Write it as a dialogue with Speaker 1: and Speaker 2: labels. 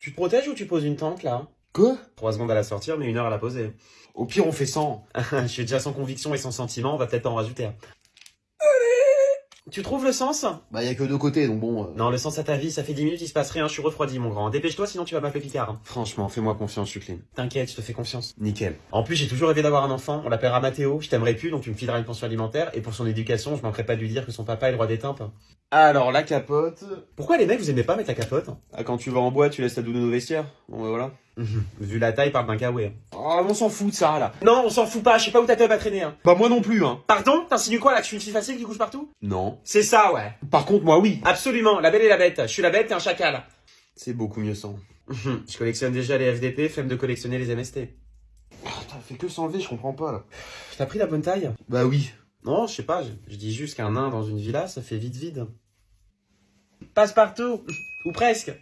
Speaker 1: Tu te protèges ou tu poses une tente là?
Speaker 2: Quoi?
Speaker 1: 3 secondes à la sortir, mais une heure à la poser.
Speaker 2: Au pire, on fait 100.
Speaker 1: Je suis déjà sans conviction et sans sentiment, on va peut-être en rajouter un. Tu trouves le sens?
Speaker 2: Bah, y a que deux côtés, donc bon... euh,
Speaker 1: Non, le sens à ta vie, ça fait 10 minutes, il se passe rien, je suis refroidi mon grand. Dépêche-toi, sinon tu vas m'appeler Picard.
Speaker 2: Franchement, fais-moi confiance, je suis clean.
Speaker 1: T'inquiète, je te fais confiance.
Speaker 2: Nickel.
Speaker 1: En plus, j'ai toujours rêvé d'avoir un enfant, on l'appellera Mathéo, je t'aimerais plus, donc tu me fileras une pension alimentaire, et pour son éducation, je manquerai pas de lui dire que son papa est le roi des timpes.
Speaker 2: Alors, la capote...
Speaker 1: Pourquoi les mecs, vous aimez pas mettre la capote?
Speaker 2: Ah, quand tu vas en bois, tu laisses ta doudoune au vestiaire Bon, bah voilà.
Speaker 1: Vu la taille, parle d'un kawaii.
Speaker 2: Oh, on s'en fout de ça, là.
Speaker 1: Non, on s'en fout pas, je sais pas où ta teub va traîner. Hein.
Speaker 2: Bah, moi non plus, hein.
Speaker 1: Pardon? T'insinues quoi là que je suis une fille facile qui couche partout?
Speaker 2: Non.
Speaker 1: C'est ça, ouais.
Speaker 2: Par contre, moi, oui.
Speaker 1: Absolument, la belle et la bête. Je suis la bête, t'es un chacal.
Speaker 2: C'est beaucoup mieux sans.
Speaker 1: je collectionne déjà les FDP, flemme de collectionner les MST.
Speaker 2: Ah, t'as fait que s'enlever, je comprends pas, là.
Speaker 1: T'as pris la bonne taille?
Speaker 2: Bah oui.
Speaker 1: Non, je sais pas, je, je dis juste qu'un nain dans une villa, ça fait vite vide. Passe partout Ou presque